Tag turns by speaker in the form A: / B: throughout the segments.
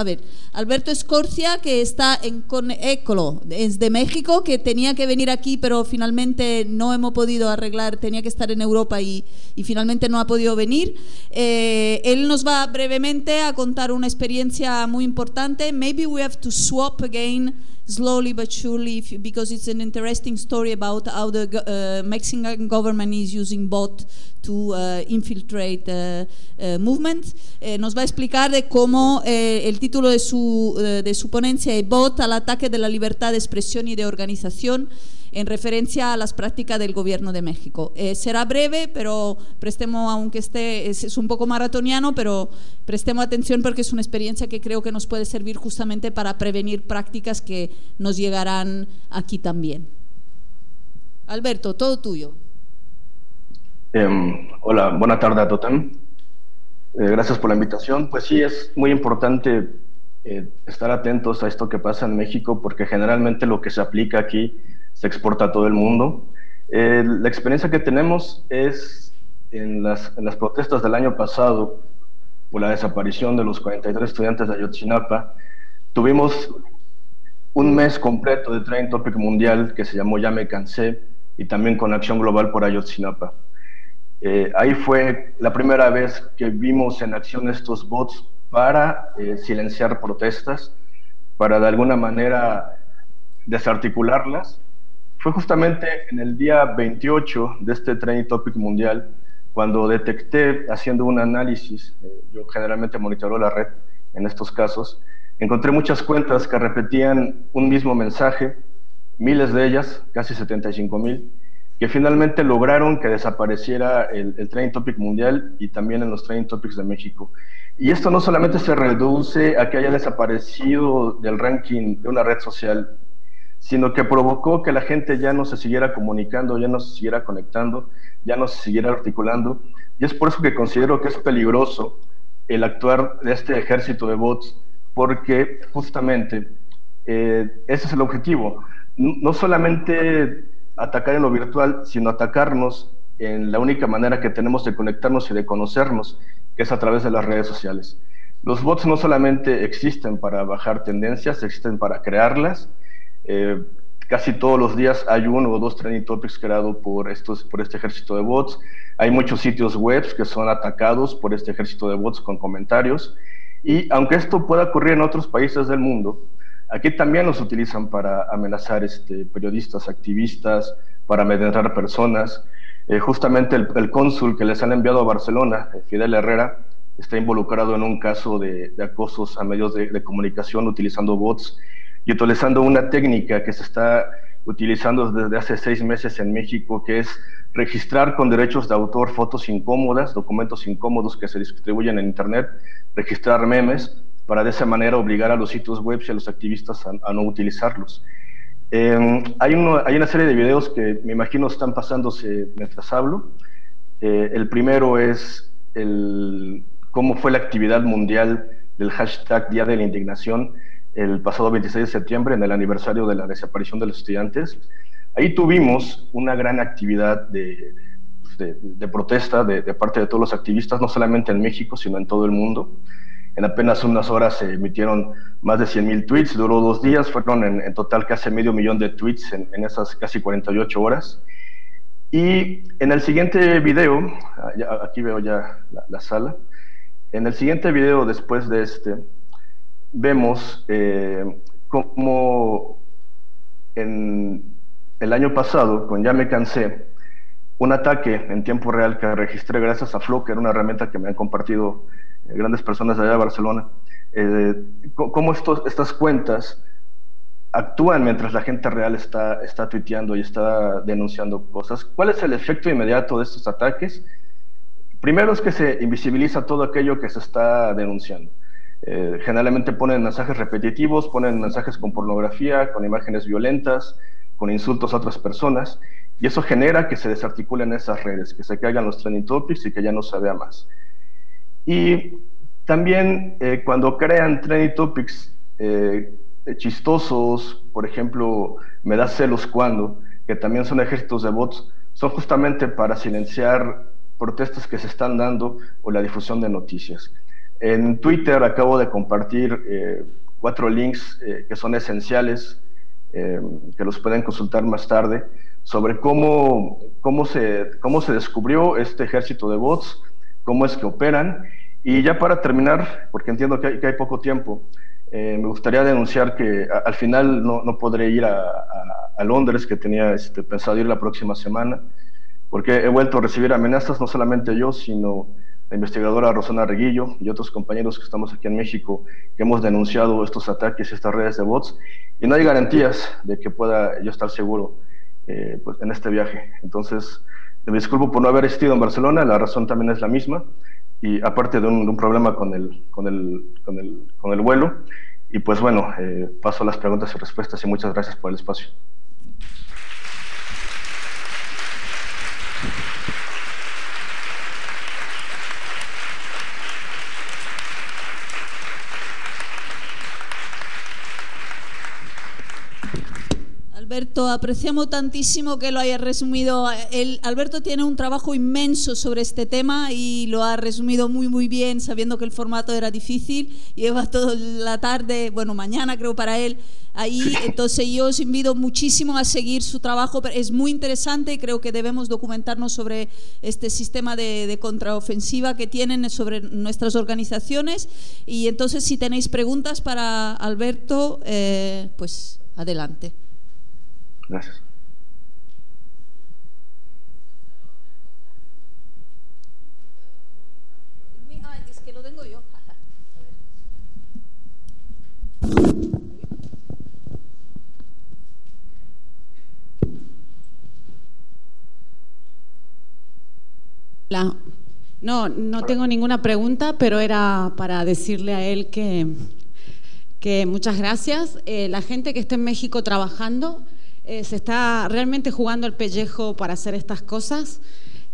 A: a ver, Alberto Escorcia, que está en Conecolo, es de México, que tenía que venir aquí, pero finalmente no hemos podido arreglar, tenía que estar en Europa y, finalmente no ha podido venir. Eh, él nos va brevemente a contar una experiencia muy importante. Maybe we have to swap again slowly but surely because it's an interesting story about how the uh, Mexican government is using bot to uh, infiltrate uh, uh movements. Eh, nos va a explicar de cómo eh, el título de su, eh, de su ponencia es Bot al ataque de la libertad de expresión y de organización en referencia a las prácticas del gobierno de México. Eh, será breve, pero prestemos, aunque esté, es, un poco maratoniano, pero prestemos atención porque es una experiencia que creo que nos puede servir justamente para prevenir prácticas que nos llegarán aquí también. Alberto, todo tuyo.
B: Em, hola, buena tarde a Totem. Eh, gracias por la invitación. Pues sí, es muy importante eh, estar atentos a esto que pasa en México porque generalmente lo que se aplica aquí se exporta a todo el mundo. Eh, la experiencia que tenemos es en las, en las, protestas del año pasado por la desaparición de los 43 estudiantes de Ayotzinapa, tuvimos un mes completo de Training Topic Mundial que se llamó Ya me cansé y también con Acción Global por Ayotzinapa. Eh, ahí fue la primera vez que vimos en acción estos bots para eh, silenciar protestas, para de alguna manera desarticularlas fue justamente en el día 28 de este Training Topic Mundial cuando detecté, haciendo un análisis, eh, yo generalmente monitoro la red en estos casos, encontré muchas cuentas que repetían un mismo mensaje, miles de ellas, casi 75 mil, que finalmente lograron que desapareciera el, el Training Topic Mundial y también en los Training Topics de México. Y esto no solamente se reduce a que haya desaparecido del ranking de una red social sino que provocó que la gente ya no se siguiera comunicando, ya no se siguiera conectando, ya no se siguiera articulando. Y es por eso que considero que es peligroso el actuar de este ejército de bots, porque justamente eh, ese es el objetivo. No solamente atacar en lo virtual, sino atacarnos en la única manera que tenemos de conectarnos y de conocernos, que es a través de las redes sociales. Los bots no solamente existen para bajar tendencias, existen para crearlas, eh, casi todos los días hay uno o dos trending topics creados por, estos, por este ejército de bots. Hay muchos sitios web que son atacados por este ejército de bots con comentarios. Y aunque esto pueda ocurrir en otros países del mundo, aquí también los utilizan para amenazar este, periodistas, activistas, para amedrentar personas. Eh, justamente el, cónsul que les han enviado a Barcelona, eh, Fidel Herrera, está involucrado en un caso de, acosos a medios de, de comunicación utilizando bots y utilizando una técnica que se está utilizando desde hace seis meses en México, que es registrar con derechos de autor fotos incómodas, documentos incómodos que se distribuyen en Internet, registrar memes, para de esa manera obligar a los sitios web y a los activistas a, no utilizarlos. Em, hay, hay, una serie de videos que me imagino están pasándose mientras hablo. Eh, el primero es el, cómo fue la actividad mundial del hashtag Día de la Indignación, el pasado 26 de septiembre, en el aniversario de la desaparición de los estudiantes. Ahí tuvimos una gran actividad de, protesta de, parte de todos los activistas, no solamente en México, sino en todo el mundo. En apenas unas horas se emitieron más de 100.000 tweets, duró dos días, fueron en, total casi medio millón de tweets en, esas casi 48 horas. Y en el siguiente video, ah, aquí veo ya la sala, en el siguiente video después de este, vemos eh, cómo en el año pasado, con Ya me cansé, un ataque en tiempo real que registré gracias a Flow, que era una herramienta que me han compartido eh, grandes personas allá de Barcelona, eh, cómo estos, estas cuentas actúan mientras la gente real está, está tuiteando y está denunciando cosas. ¿Cuál es el efecto inmediato de estos ataques? Primero es que se invisibiliza todo aquello que se está denunciando. Eh, generalmente ponen mensajes repetitivos, ponen mensajes con pornografía, con imágenes violentas, con insultos a otras personas, y eso genera que se desarticulen esas redes, que se caigan los trending topics y que ya no se vea más. Y también eh, cuando crean trending topics eh, chistosos, por ejemplo, me da celos cuando, que también son ejércitos de bots, son justamente para silenciar protestas que se están dando o la difusión de noticias. En Twitter acabo de compartir eh, cuatro links eh, que son esenciales, eh, que los pueden consultar más tarde, sobre cómo, cómo, se, cómo se descubrió este ejército de bots, cómo es que operan. Y ya para terminar, porque entiendo que hay, que hay poco tiempo, me gustaría denunciar que al final no, no podré ir a, a, Londres, que tenía este, pensado ir la próxima semana, porque he vuelto a recibir amenazas, no solamente yo, sino la investigadora Rosana Reguillo y otros compañeros que estamos aquí en México que hemos denunciado estos ataques estas redes de bots y no hay garantías de que pueda yo estar seguro eh, pues, en este viaje. Entonces, me disculpo por no haber estado en Barcelona, la razón también es la misma y aparte de un, problema con el, con, el, con, el, con el vuelo. Y pues bueno, eh, paso a las preguntas y respuestas y muchas gracias por el espacio.
A: Alberto, apreciamos tantísimo que lo haya resumido. El, Alberto tiene un trabajo inmenso sobre este tema y lo ha resumido muy, muy bien, sabiendo que el formato era difícil. Lleva toda la tarde, bueno, mañana creo para él, ahí. Entonces yo os invito muchísimo a seguir su trabajo. Es muy interesante y creo que debemos documentarnos sobre este sistema de, contraofensiva que tienen sobre nuestras organizaciones. Y entonces si tenéis preguntas para Alberto, eh, pues adelante.
B: Gracias.
A: es que lo tengo yo.
C: No, no tengo ninguna pregunta, pero era para decirle a él que, que muchas gracias. Eh, la gente que está en México trabajando, eh, se está realmente jugando el pellejo para hacer estas cosas.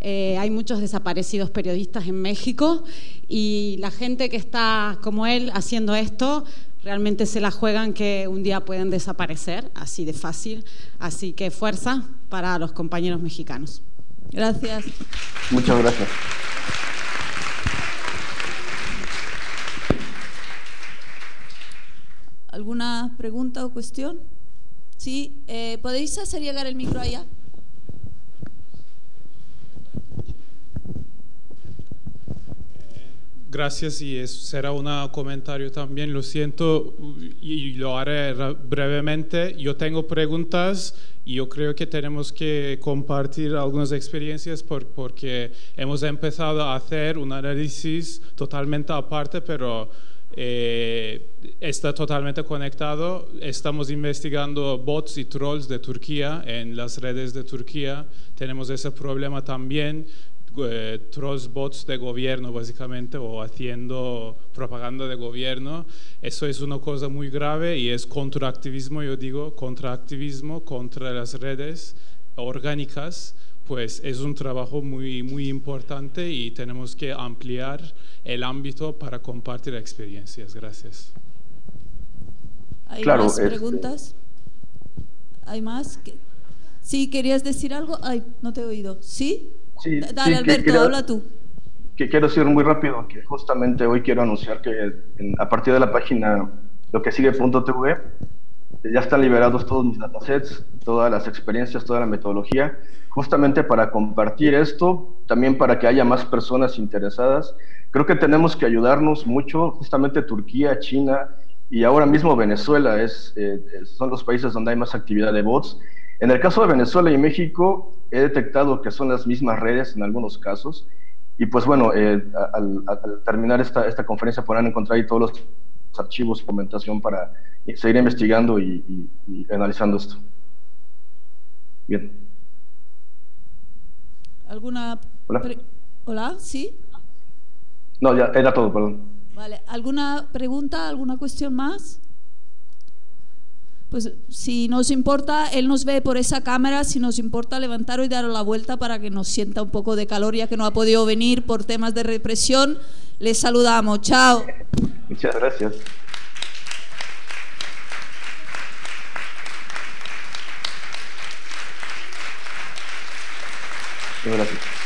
C: Eh, hay muchos desaparecidos periodistas en México y la gente que está como él haciendo esto realmente se la juegan que un día pueden desaparecer, así de fácil. Así que fuerza para los compañeros mexicanos.
A: Gracias.
B: Muchas gracias.
A: ¿Alguna pregunta o cuestión? Sí, eh, ¿podéis hacer llegar el micro allá?
D: Gracias y será un comentario también. Lo siento y lo haré brevemente. Yo tengo preguntas y yo creo que tenemos que compartir algunas experiencias porque hemos empezado a hacer un análisis totalmente aparte, pero eh, está totalmente conectado. Estamos investigando bots y trolls de Turquía en las redes de Turquía. Tenemos ese problema también. Eh, trolls bots de gobierno básicamente o haciendo propaganda de gobierno eso es una cosa muy grave y es contraactivismo yo digo contraactivismo contra las redes orgánicas pues es un trabajo muy, muy importante y tenemos que ampliar el ámbito para compartir experiencias. Gracias.
A: ¿Hay más este preguntas? ¿Hay más? Sí, ¿querías decir algo? Ay, no te he oído. ¿Sí?
B: Sí.
A: Dale, Alberto, habla tú.
B: Que quiero decir muy rápido que justamente hoy quiero anunciar que a partir de la página lo que sigue.tv ya están liberados todos mis datasets, todas las experiencias, toda la metodología, justamente para compartir esto, también para que haya más personas interesadas. Creo que tenemos que ayudarnos mucho, justamente Turquía, China y ahora mismo Venezuela es, eh, son los países donde hay más actividad de bots. En el caso de Venezuela y México, he detectado que son las mismas redes en algunos casos. Y pues bueno, eh, al, terminar esta, esta conferencia podrán encontrar ahí todos los archivos, documentación para seguir investigando y, analizando esto. Bien.
A: ¿Alguna...
B: Hola.
A: Hola, ¿sí?
B: No, ya era todo, perdón.
A: Vale, ¿alguna pregunta, alguna cuestión más? Pues si nos importa, él nos ve por esa cámara, si nos importa levantar y dar la vuelta para que nos sienta un poco de calor ya que no ha podido venir por temas de represión, les saludamos. Chao.
B: Muchas gracias. Gracias.